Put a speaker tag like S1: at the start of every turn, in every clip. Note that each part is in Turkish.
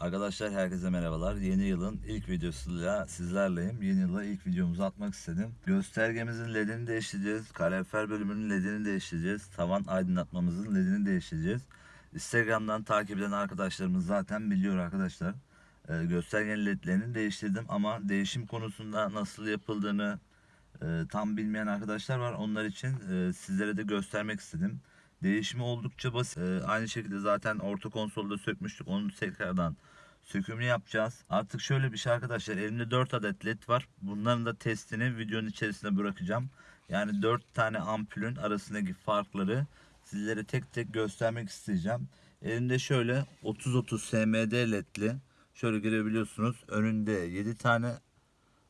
S1: Arkadaşlar herkese merhabalar. Yeni yılın ilk videosuyla sizlerleyim. Yeni yıla ilk videomuzu atmak istedim. Göstergemizin ledini değiştireceğiz. Kalorifer bölümünün ledini değiştireceğiz. Tavan aydınlatmamızın ledini değiştireceğiz. Instagram'dan takip eden arkadaşlarımız zaten biliyor arkadaşlar. Ee, göstergenin ledlerini değiştirdim ama değişim konusunda nasıl yapıldığını e, tam bilmeyen arkadaşlar var. Onlar için e, sizlere de göstermek istedim. Değişimi oldukça basit. Ee, aynı şekilde zaten orta konsolda sökmüştük. Onu tekrardan sökümünü yapacağız. Artık şöyle bir şey arkadaşlar. Elimde 4 adet led var. Bunların da testini videonun içerisine bırakacağım. Yani 4 tane ampulün arasındaki farkları sizlere tek tek göstermek isteyeceğim. Elimde şöyle 30-30 SMD ledli. Şöyle görebiliyorsunuz. Önünde 7 tane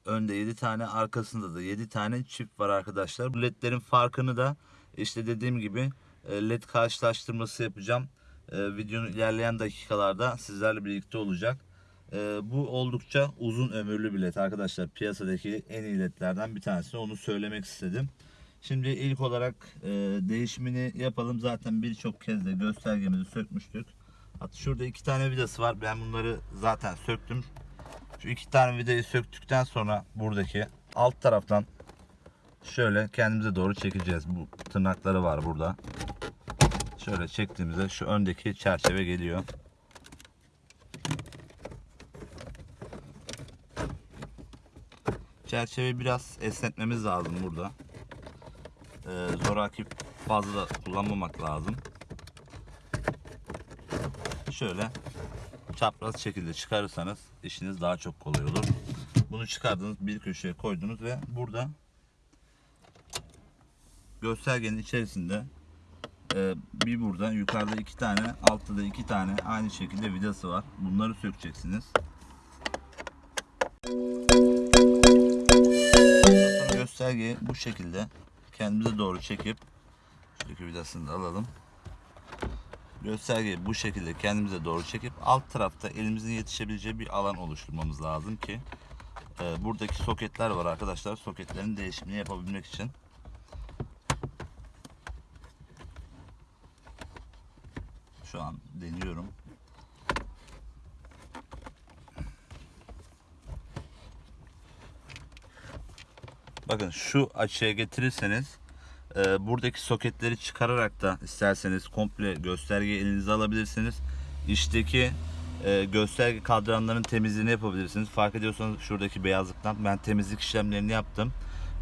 S1: Önde 7 tane, arkasında da 7 tane çift var arkadaşlar. Bu ledlerin farkını da işte dediğim gibi led karşılaştırması yapacağım. E, Videonun ilerleyen dakikalarda sizlerle birlikte olacak. E, Bu oldukça uzun ömürlü bir led arkadaşlar. Piyasadaki en iyi ledlerden bir tanesi. Onu söylemek istedim. Şimdi ilk olarak e, değişimini yapalım. Zaten birçok kez de göstergemizi sökmüştük. Hatta şurada iki tane vidası var. Ben bunları zaten söktüm. Şu iki tane vidayı söktükten sonra buradaki alt taraftan şöyle kendimize doğru çekeceğiz. Bu tırnakları var burada. Şöyle çektiğimizde şu öndeki çerçeve geliyor. Çerçeveyi biraz esnetmemiz lazım burada. Ee, zoraki fazla kullanmamak lazım. Şöyle çapraz şekilde çıkarırsanız işiniz daha çok kolay olur. Bunu çıkardınız bir köşeye koydunuz ve burada göstergenin içerisinde e, bir burada yukarıda iki tane altta da iki tane aynı şekilde vidası var. Bunları sökeceksiniz. Göstergeyi bu şekilde kendimize doğru çekip şuradaki vidasını da alalım göstergeyi bu şekilde kendimize doğru çekip alt tarafta elimizin yetişebileceği bir alan oluşturmamız lazım ki e, buradaki soketler var arkadaşlar soketlerin değişimini yapabilmek için şu an deniyorum bakın şu açıya getirirseniz e, buradaki soketleri çıkararak da isterseniz komple göstergeyi elinize alabilirsiniz. İçteki e, gösterge kadranların temizliğini yapabilirsiniz. Fark ediyorsanız şuradaki beyazlıktan ben temizlik işlemlerini yaptım.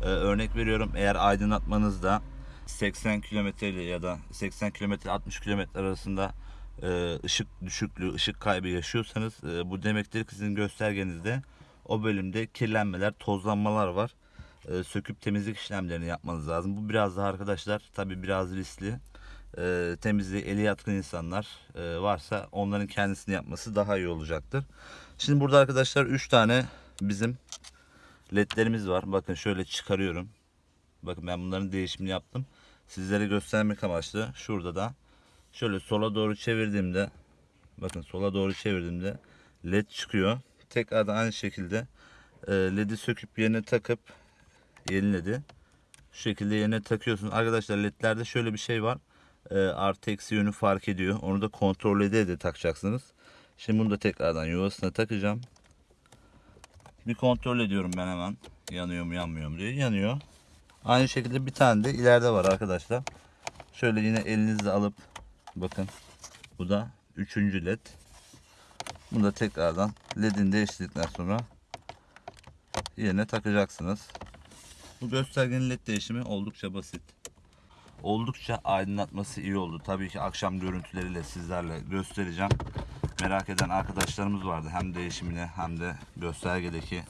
S1: E, örnek veriyorum eğer aydınlatmanızda 80 km ya da 80 km 60 km arasında e, ışık düşüklüğü, ışık kaybı yaşıyorsanız e, bu demektir ki sizin göstergenizde o bölümde kirlenmeler, tozlanmalar var e, söküp temizlik işlemlerini yapmanız lazım. Bu biraz daha arkadaşlar tabi biraz riskli. E, temizliği eli yatkın insanlar e, varsa onların kendisini yapması daha iyi olacaktır. Şimdi burada arkadaşlar 3 tane bizim ledlerimiz var. Bakın şöyle çıkarıyorum. Bakın ben bunların değişimini yaptım. Sizlere göstermek amaçlı şurada da şöyle sola doğru çevirdiğimde bakın sola doğru çevirdiğimde led çıkıyor. Tekrardan aynı şekilde e, ledi söküp yerine takıp yeniledi. Şu şekilde yerine takıyorsunuz. Arkadaşlar ledlerde şöyle bir şey var. E, artı eksi yönü fark ediyor. Onu da kontrol ede de takacaksınız. Şimdi bunu da tekrardan yuvasına takacağım. Bir kontrol ediyorum ben hemen. Yanıyor mu yanmıyor mu diye. Yanıyor. Aynı şekilde bir tane de ileride var arkadaşlar. Şöyle yine elinizle alıp bakın. Bu da üçüncü led. Bunu da tekrardan ledini değiştirdikten sonra yerine takacaksınız. Bu göstergenin led değişimi oldukça basit. Oldukça aydınlatması iyi oldu. Tabii ki akşam görüntüleriyle sizlerle göstereceğim. Merak eden arkadaşlarımız vardı. Hem değişimine hem de göstergedeki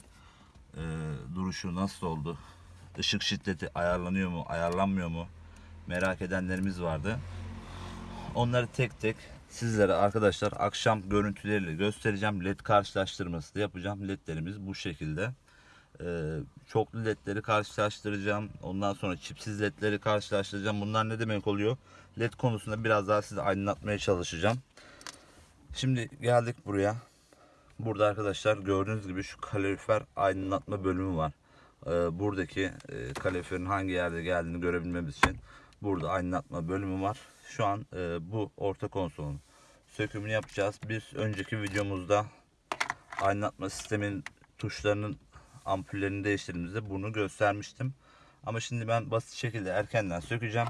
S1: e, duruşu nasıl oldu? Işık şiddeti ayarlanıyor mu, ayarlanmıyor mu? Merak edenlerimiz vardı. Onları tek tek sizlere arkadaşlar akşam görüntüleriyle göstereceğim. LED karşılaştırması da yapacağım. LED'lerimiz bu şekilde. Ee, çoklu ledleri karşılaştıracağım. Ondan sonra çipsiz ledleri karşılaştıracağım. Bunlar ne demek oluyor? Led konusunda biraz daha size aydınlatmaya çalışacağım. Şimdi geldik buraya. Burada arkadaşlar gördüğünüz gibi şu kalorifer aydınlatma bölümü var. Ee, buradaki e, hangi yerde geldiğini görebilmemiz için burada aydınlatma bölümü var. Şu an e, bu orta konsolun sökümünü yapacağız. Bir önceki videomuzda aydınlatma sistemin tuşlarının ampullerini değiştirdiğimizde bunu göstermiştim. Ama şimdi ben basit şekilde erkenden sökeceğim.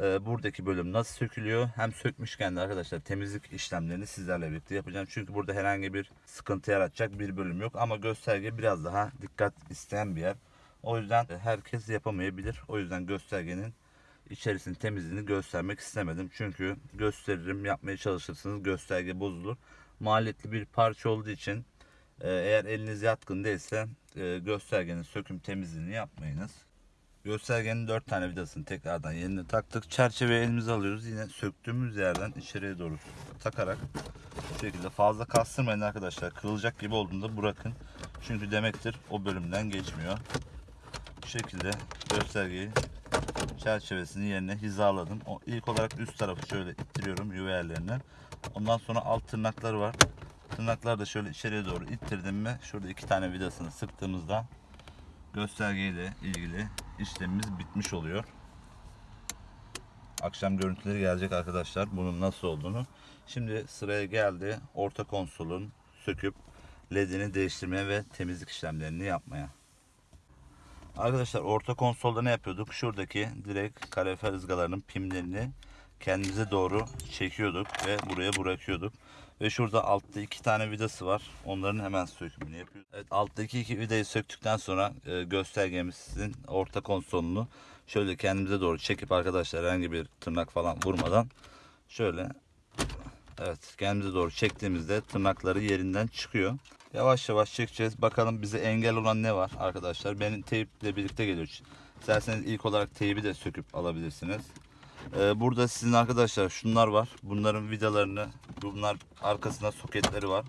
S1: Ee, buradaki bölüm nasıl sökülüyor hem sökmüşken de arkadaşlar temizlik işlemlerini sizlerle birlikte yapacağım. Çünkü burada herhangi bir sıkıntı yaratacak bir bölüm yok. Ama gösterge biraz daha dikkat isteyen bir yer. O yüzden herkes yapamayabilir. O yüzden göstergenin içerisinin temizliğini göstermek istemedim. Çünkü gösteririm yapmaya çalışırsınız gösterge bozulur. Maliyetli bir parça olduğu için e, eğer eliniz yatkın değilse e, göstergenin söküm temizliğini yapmayınız. Göstergenin 4 tane vidasını tekrardan yerine taktık. Çerçeveyi elimize alıyoruz. Yine söktüğümüz yerden içeriye doğru takarak bu şekilde fazla kastırmayın arkadaşlar. Kırılacak gibi olduğunda bırakın. Çünkü demektir o bölümden geçmiyor. Bu şekilde göstergeyi çerçevesini yerine hizaladım. O ilk olarak üst tarafı şöyle ittiriyorum yuva yerlerine. Ondan sonra alt tırnakları var. Tırnaklar da şöyle içeriye doğru ittirdim mi şurada iki tane vidasını sıktığımızda göstergeyle ilgili işlemimiz bitmiş oluyor. Akşam görüntüleri gelecek arkadaşlar bunun nasıl olduğunu. Şimdi sıraya geldi orta konsolun söküp ledini değiştirmeye ve temizlik işlemlerini yapmaya. Arkadaşlar orta konsolda ne yapıyorduk? Şuradaki direkt kalorifer ızgalarının pimlerini kendimize doğru çekiyorduk ve buraya bırakıyorduk. Ve şurada altta iki tane vidası var. Onların hemen sökümünü yapıyoruz. Evet alttaki iki vidayı söktükten sonra e, göstergemizin orta konsolunu şöyle kendimize doğru çekip arkadaşlar herhangi bir tırnak falan vurmadan şöyle evet kendimize doğru çektiğimizde tırnakları yerinden çıkıyor. Yavaş yavaş çekeceğiz. Bakalım bize engel olan ne var arkadaşlar. Benim teyiple birlikte geliyor. İsterseniz ilk olarak teybi de söküp alabilirsiniz. Ee, burada sizin arkadaşlar şunlar var. Bunların vidalarını, bunlar arkasında soketleri var.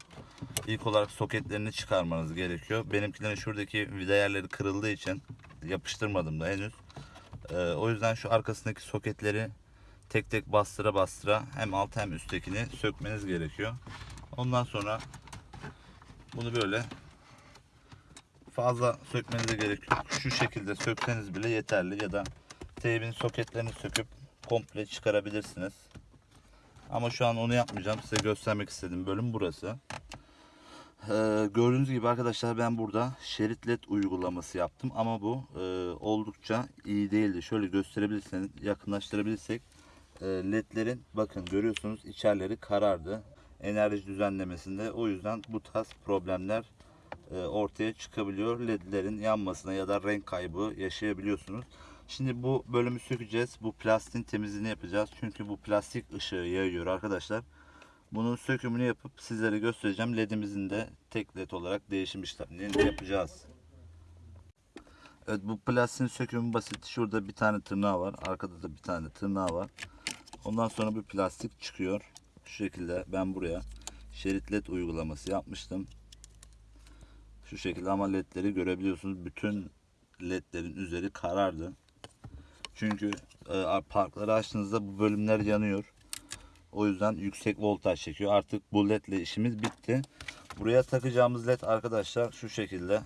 S1: İlk olarak soketlerini çıkarmanız gerekiyor. Benimkilerin şuradaki vida yerleri kırıldığı için yapıştırmadım da henüz. Ee, o yüzden şu arkasındaki soketleri tek tek bastıra bastıra hem alt hem üsttekini sökmeniz gerekiyor. Ondan sonra bunu böyle fazla sökmenize gerek yok. Şu şekilde sökseniz bile yeterli ya da teybin soketlerini söküp komple çıkarabilirsiniz. Ama şu an onu yapmayacağım. Size göstermek istediğim bölüm burası. Ee, gördüğünüz gibi arkadaşlar ben burada şerit led uygulaması yaptım ama bu e, oldukça iyi değildi. Şöyle gösterebilirseniz yakınlaştırabilirsek e, ledlerin bakın görüyorsunuz içerleri karardı enerji düzenlemesinde o yüzden bu tarz problemler e, ortaya çıkabiliyor. Ledlerin yanmasına ya da renk kaybı yaşayabiliyorsunuz. Şimdi bu bölümü sökeceğiz. Bu plastiğin temizliğini yapacağız. Çünkü bu plastik ışığı yayıyor arkadaşlar. Bunun sökümünü yapıp sizlere göstereceğim. LED'imizin de tek led olarak değişim işlemlerini yapacağız. Evet bu plastiğin sökümü basit. Şurada bir tane tırnağı var. Arkada da bir tane tırnağı var. Ondan sonra bir plastik çıkıyor. Şu şekilde ben buraya şerit led uygulaması yapmıştım. Şu şekilde ama ledleri görebiliyorsunuz. Bütün ledlerin üzeri karardı. Çünkü e, parkları açtığınızda bu bölümler yanıyor. O yüzden yüksek voltaj çekiyor. Artık bu ledle işimiz bitti. Buraya takacağımız led arkadaşlar şu şekilde.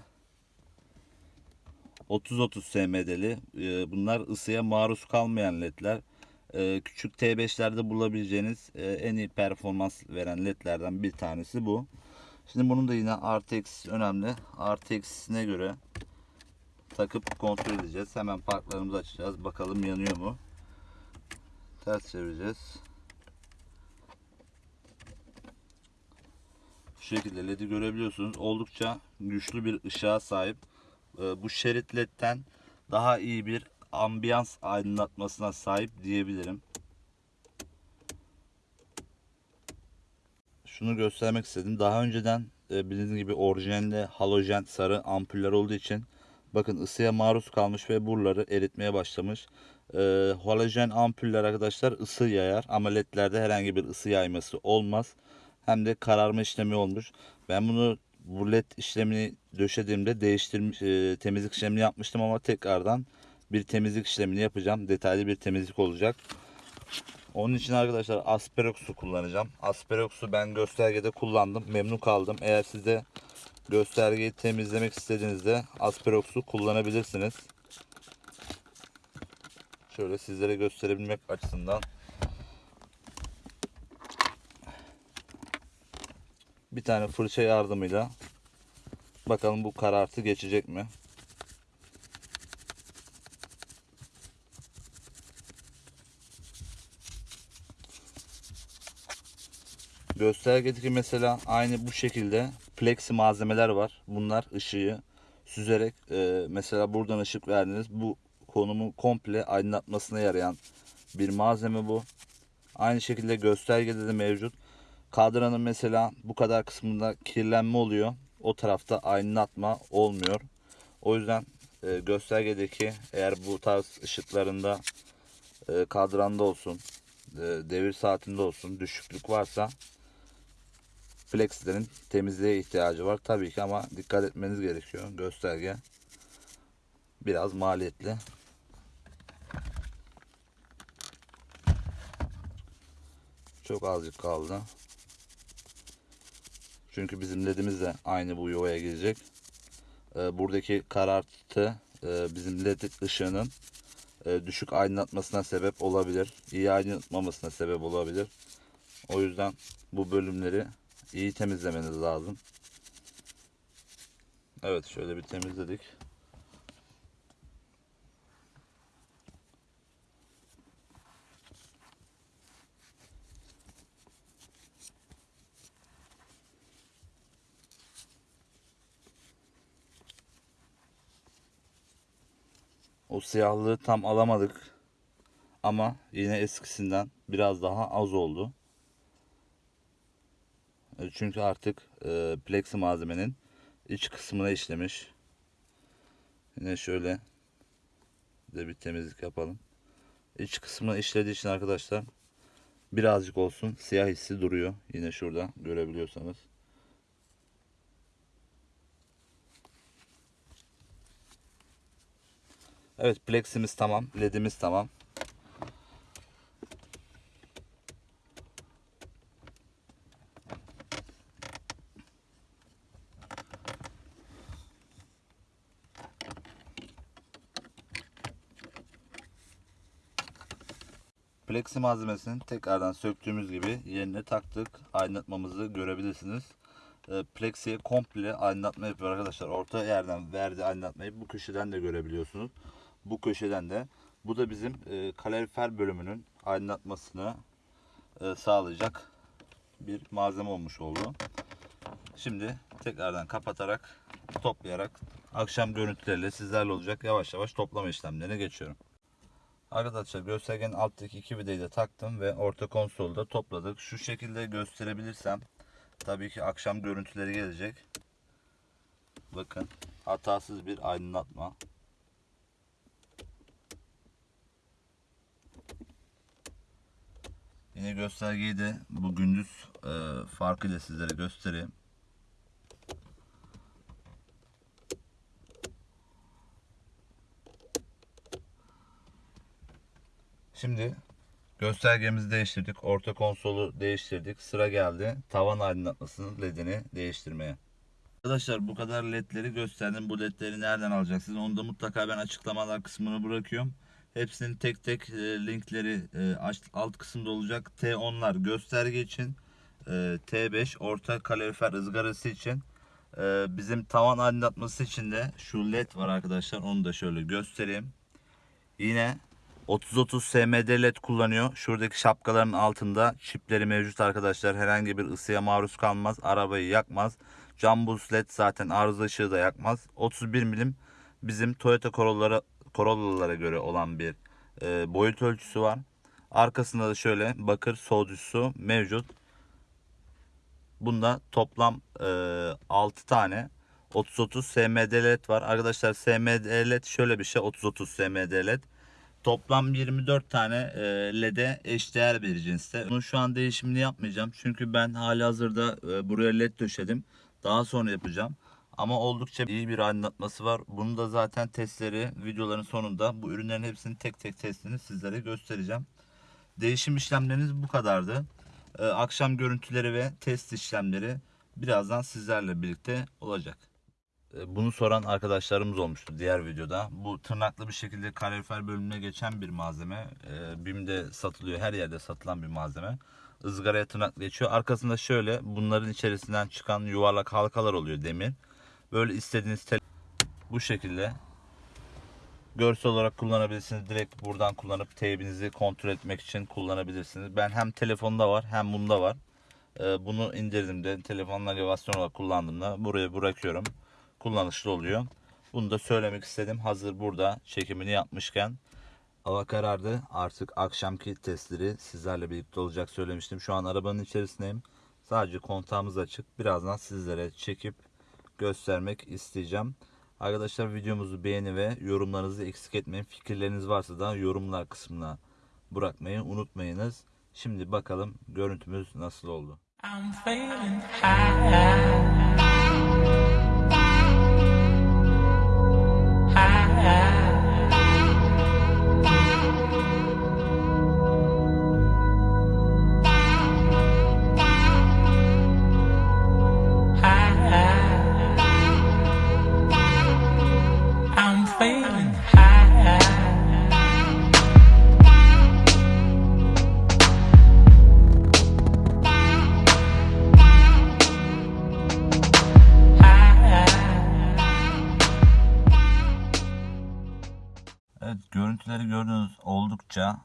S1: 30-30 SMD'li. E, bunlar ısıya maruz kalmayan ledler. E, küçük T5'lerde bulabileceğiniz e, en iyi performans veren ledlerden bir tanesi bu. Şimdi bunun da yine eksisi önemli. Eksisine göre takıp kontrol edeceğiz. Hemen parklarımızı açacağız. Bakalım yanıyor mu? Ters çevireceğiz. Şu şekilde LED'i görebiliyorsunuz. Oldukça güçlü bir ışığa sahip. Ee, bu şerit LED'den daha iyi bir ambiyans aydınlatmasına sahip diyebilirim. Şunu göstermek istedim. Daha önceden e, bildiğiniz gibi orijinalde halojen sarı ampuller olduğu için bakın ısıya maruz kalmış ve buraları eritmeye başlamış. E, halojen ampuller arkadaşlar ısı yayar ama ledlerde herhangi bir ısı yayması olmaz. Hem de kararma işlemi olmuş. Ben bunu bu led işlemini döşediğimde değiştirmiş e, temizlik işlemini yapmıştım ama tekrardan bir temizlik işlemini yapacağım. Detaylı bir temizlik olacak. Onun için arkadaşlar Asperox'u kullanacağım. Asperox'u ben göstergede kullandım. Memnun kaldım. Eğer siz de göstergeyi temizlemek istediğinizde Asperox'u kullanabilirsiniz. Şöyle sizlere gösterebilmek açısından bir tane fırça yardımıyla bakalım bu karartı geçecek mi? Göstergedeki mesela aynı bu şekilde plexi malzemeler var. Bunlar ışığı süzerek e, mesela buradan ışık verdiniz. Bu konumu komple aydınlatmasına yarayan bir malzeme bu. Aynı şekilde göstergede de mevcut. Kadranın mesela bu kadar kısmında kirlenme oluyor. O tarafta aydınlatma olmuyor. O yüzden e, göstergedeki eğer bu tarz ışıklarında e, kadranda olsun, e, devir saatinde olsun düşüklük varsa Flexlerin temizliğe ihtiyacı var tabii ki ama dikkat etmeniz gerekiyor. Gösterge biraz maliyetli. Çok azıcık kaldı. Çünkü bizim ledimiz de aynı bu yuvaya girecek. Ee, buradaki karartı e, bizim led ışığının e, düşük aydınlatmasına sebep olabilir. İyi aydınlatmamasına sebep olabilir. O yüzden bu bölümleri iyi temizlemeniz lazım. Evet şöyle bir temizledik. O siyahlığı tam alamadık. Ama yine eskisinden biraz daha az oldu. Çünkü artık e, plexi malzemenin iç kısmına işlemiş. Yine şöyle de bir temizlik yapalım. İç kısmına işlediği için arkadaşlar birazcık olsun siyah hissi duruyor. Yine şurada görebiliyorsanız. Evet pleximiz tamam. Ledimiz tamam. Plexi malzemesini tekrardan söktüğümüz gibi yerine taktık. Aydınlatmamızı görebilirsiniz. E, Plexi'ye komple aydınlatma yapıyor arkadaşlar. Orta yerden verdiği aydınlatmayı bu köşeden de görebiliyorsunuz. Bu köşeden de. Bu da bizim e, kalorifer bölümünün aydınlatmasını e, sağlayacak bir malzeme olmuş oldu. Şimdi tekrardan kapatarak toplayarak akşam görüntüleriyle sizlerle olacak yavaş yavaş toplama işlemlerine geçiyorum. Arkadaşlar göstergenin alttaki iki vidayı da taktım ve orta konsolda topladık. Şu şekilde gösterebilirsem tabii ki akşam görüntüleri gelecek. Bakın hatasız bir aydınlatma. Yine göstergeyi de bu gündüz e, farkıyla sizlere göstereyim. Şimdi göstergemizi değiştirdik. Orta konsolu değiştirdik. Sıra geldi tavan aydınlatmasının ledini değiştirmeye. Arkadaşlar bu kadar ledleri gösterdim. Bu ledleri nereden alacaksınız? Onu da mutlaka ben açıklamalar kısmını bırakıyorum. Hepsinin tek tek e, linkleri e, alt kısımda olacak. T10'lar gösterge için. e, T5 orta kalorifer ızgarası için. Bizim tavan aydınlatması için de şu led var arkadaşlar. Onu da şöyle göstereyim. Yine 30-30 SMD led kullanıyor. Şuradaki şapkaların altında çipleri mevcut arkadaşlar. Herhangi bir ısıya maruz kalmaz. Arabayı yakmaz. Jambus led zaten arıza ışığı da yakmaz. 31 milim bizim Toyota Corolla'lara Corolla'lara göre olan bir e, boyut ölçüsü var. Arkasında da şöyle bakır soğutucusu mevcut. Bunda toplam e, 6 tane 30-30 SMD led var. Arkadaşlar SMD led şöyle bir şey 30-30 SMD led. Toplam 24 tane LED'e eşdeğer bir cinste. Bunun şu an değişimini yapmayacağım. Çünkü ben hali hazırda e, buraya LED döşedim. Daha sonra yapacağım. Ama oldukça iyi bir aydınlatması var. Bunu da zaten testleri videoların sonunda bu ürünlerin hepsinin tek tek testini sizlere göstereceğim. Değişim işlemleriniz bu kadardı. E, akşam görüntüleri ve test işlemleri birazdan sizlerle birlikte olacak. E, Bunu soran arkadaşlarımız olmuştu diğer videoda. Bu tırnaklı bir şekilde kalorifer bölümüne geçen bir malzeme. E, BİM'de satılıyor, her yerde satılan bir malzeme. ızgaraya tırnak geçiyor. Arkasında şöyle bunların içerisinden çıkan yuvarlak halkalar oluyor demir. Böyle istediğiniz tel bu şekilde görsel olarak kullanabilirsiniz. Direkt buradan kullanıp teybinizi kontrol etmek için kullanabilirsiniz. Ben hem telefonda var hem bunda var. Ee, bunu indirdiğimde telefon navigasyon olarak kullandığımda buraya bırakıyorum. Kullanışlı oluyor. Bunu da söylemek istedim. Hazır burada çekimini yapmışken. Hava karardı. Artık akşamki testleri sizlerle birlikte olacak söylemiştim. Şu an arabanın içerisindeyim. Sadece kontağımız açık. Birazdan sizlere çekip göstermek isteyeceğim. Arkadaşlar videomuzu beğeni ve yorumlarınızı eksik etmeyin. Fikirleriniz varsa da yorumlar kısmına bırakmayı unutmayınız. Şimdi bakalım görüntümüz nasıl oldu.
S2: I'm
S1: oldukça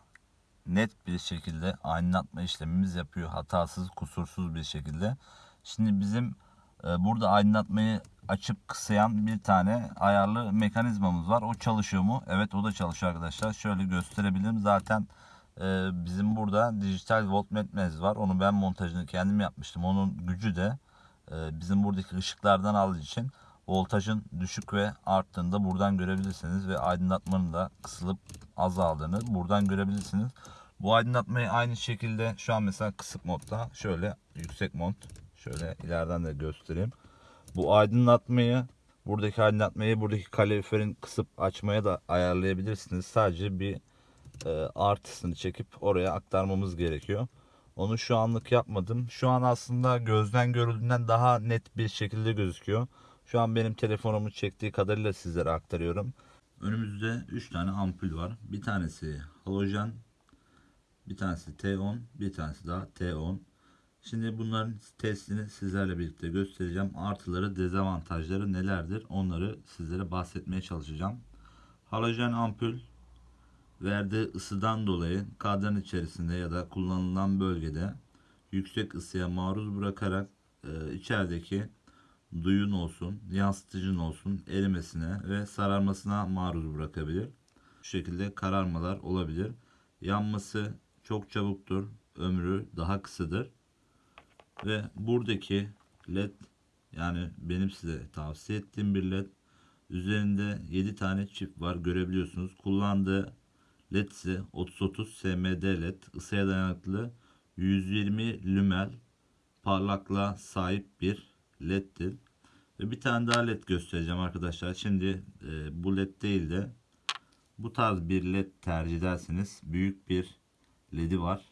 S1: net bir şekilde aydınlatma işlemimiz yapıyor. Hatasız, kusursuz bir şekilde. Şimdi bizim e, burada aydınlatmayı açıp kısayan bir tane ayarlı mekanizmamız var. O çalışıyor mu? Evet o da çalışıyor arkadaşlar. Şöyle gösterebilirim. Zaten e, bizim burada dijital voltmetremiz var. Onu ben montajını kendim yapmıştım. Onun gücü de e, bizim buradaki ışıklardan aldığı için voltajın düşük ve arttığını da buradan görebilirsiniz ve aydınlatmanın da kısılıp azaldığını buradan görebilirsiniz. Bu aydınlatmayı aynı şekilde şu an mesela kısık modda şöyle yüksek mod şöyle ileriden de göstereyim. Bu aydınlatmayı buradaki aydınlatmayı buradaki kaloriferin kısıp açmaya da ayarlayabilirsiniz. Sadece bir e, artısını çekip oraya aktarmamız gerekiyor. Onu şu anlık yapmadım. Şu an aslında gözden görüldüğünden daha net bir şekilde gözüküyor. Şu an benim telefonumun çektiği kadarıyla sizlere aktarıyorum. Önümüzde 3 tane ampul var. Bir tanesi halojen, bir tanesi T10, bir tanesi daha T10. Şimdi bunların testini sizlerle birlikte göstereceğim. Artıları, dezavantajları nelerdir? Onları sizlere bahsetmeye çalışacağım. Halojen ampul verdiği ısıdan dolayı kadran içerisinde ya da kullanılan bölgede yüksek ısıya maruz bırakarak e, içerideki duyun olsun, yansıtıcın olsun erimesine ve sararmasına maruz bırakabilir. Bu şekilde kararmalar olabilir. Yanması çok çabuktur, ömrü daha kısadır. Ve buradaki led yani benim size tavsiye ettiğim bir led üzerinde 7 tane çift var görebiliyorsunuz. Kullandığı led ise 3030 SMD led ısıya dayanıklı 120 lümel parlaklığa sahip bir leddir. Ve bir tane daha led göstereceğim arkadaşlar. Şimdi e, bu led değil de bu tarz bir led tercih ederseniz büyük bir ledi var.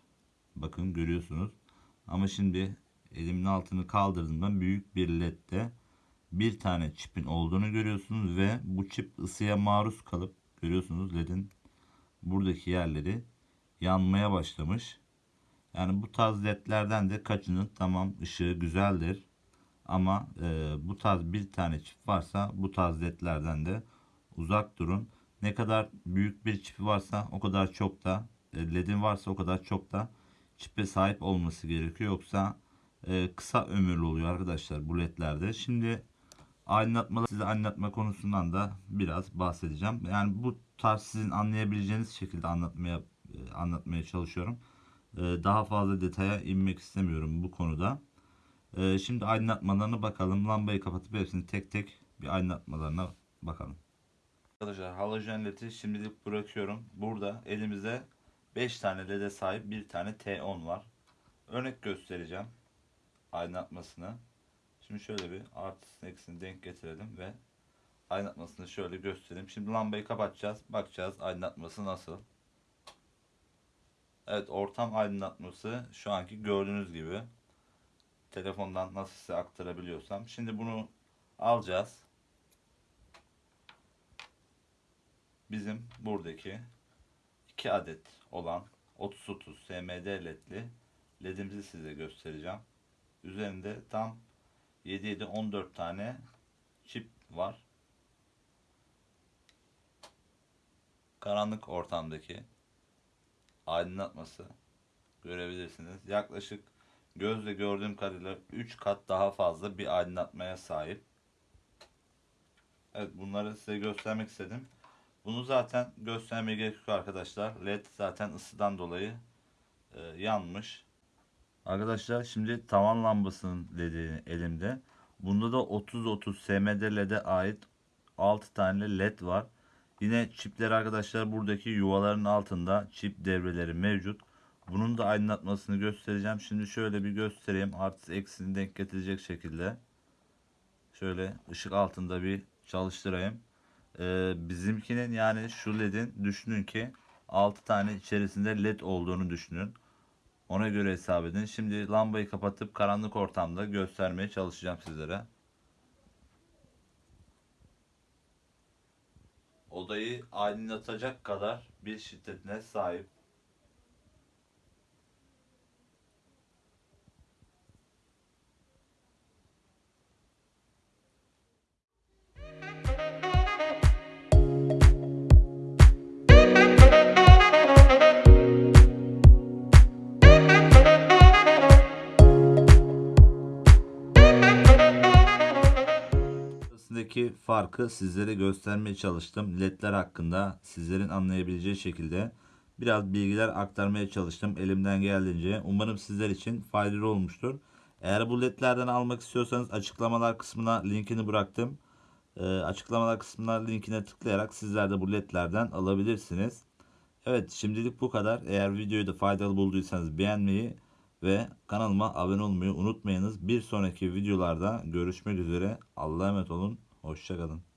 S1: Bakın görüyorsunuz. Ama şimdi elimin altını kaldırdım ben büyük bir ledde bir tane çipin olduğunu görüyorsunuz ve bu çip ısıya maruz kalıp görüyorsunuz ledin buradaki yerleri yanmaya başlamış. Yani bu tarz ledlerden de kaçının tamam ışığı güzeldir. Ama e, bu tarz bir tane çift varsa bu tarz ledlerden de uzak durun. Ne kadar büyük bir çipi varsa o kadar çok da e, ledin varsa o kadar çok da çipe sahip olması gerekiyor. Yoksa e, kısa ömürlü oluyor arkadaşlar bu ledlerde. Şimdi aydınlatma size aydınlatma konusundan da biraz bahsedeceğim. Yani bu tarz sizin anlayabileceğiniz şekilde anlatmaya e, anlatmaya çalışıyorum. E, daha fazla detaya inmek istemiyorum bu konuda. E, şimdi aydınlatmalarına bakalım. Lambayı kapatıp hepsini tek tek bir aydınlatmalarına bakalım. Arkadaşlar halojen ledi şimdilik bırakıyorum. Burada elimizde 5 tane lede sahip bir tane T10 var. Örnek göstereceğim aydınlatmasını. Şimdi şöyle bir artısını eksini denk getirelim ve aydınlatmasını şöyle göstereyim. Şimdi lambayı kapatacağız. Bakacağız aydınlatması nasıl. Evet ortam aydınlatması şu anki gördüğünüz gibi. Telefondan nasıl size aktarabiliyorsam. Şimdi bunu alacağız. Bizim buradaki 2 adet olan 30-30 SMD ledli ledimizi size göstereceğim. Üzerinde tam 7 7 14 tane çip var. Karanlık ortamdaki aydınlatması görebilirsiniz. Yaklaşık gözle gördüğüm kadarıyla 3 kat daha fazla bir aydınlatmaya sahip. Evet bunları size göstermek istedim. Bunu zaten göstermeye gerek yok arkadaşlar. LED zaten ısıdan dolayı e, yanmış. Arkadaşlar şimdi tavan lambasının LED'i elimde. Bunda da 30-30 SMD LED'e ait 6 tane LED var. Yine çipler arkadaşlar buradaki yuvaların altında çip devreleri mevcut. Bunun da aydınlatmasını göstereceğim. Şimdi şöyle bir göstereyim. Artı eksini denk getirecek şekilde. Şöyle ışık altında bir çalıştırayım. Ee, bizimkinin yani şu ledin düşünün ki 6 tane içerisinde led olduğunu düşünün. Ona göre hesap edin. Şimdi lambayı kapatıp karanlık ortamda göstermeye çalışacağım sizlere. Odayı aydınlatacak kadar bir şiddetine sahip. Arasındaki farkı sizlere göstermeye çalıştım. LED'ler hakkında sizlerin anlayabileceği şekilde biraz bilgiler aktarmaya çalıştım elimden geldiğince. Umarım sizler için faydalı olmuştur. Eğer bu LED'lerden almak istiyorsanız açıklamalar kısmına linkini bıraktım. Ee, açıklamalar kısmına linkine tıklayarak sizler de bu LED'lerden alabilirsiniz. Evet şimdilik bu kadar. Eğer videoyu da faydalı bulduysanız beğenmeyi ve kanalıma abone olmayı unutmayınız. Bir sonraki videolarda görüşmek üzere. Allah'a emanet olun. Hoşçakalın.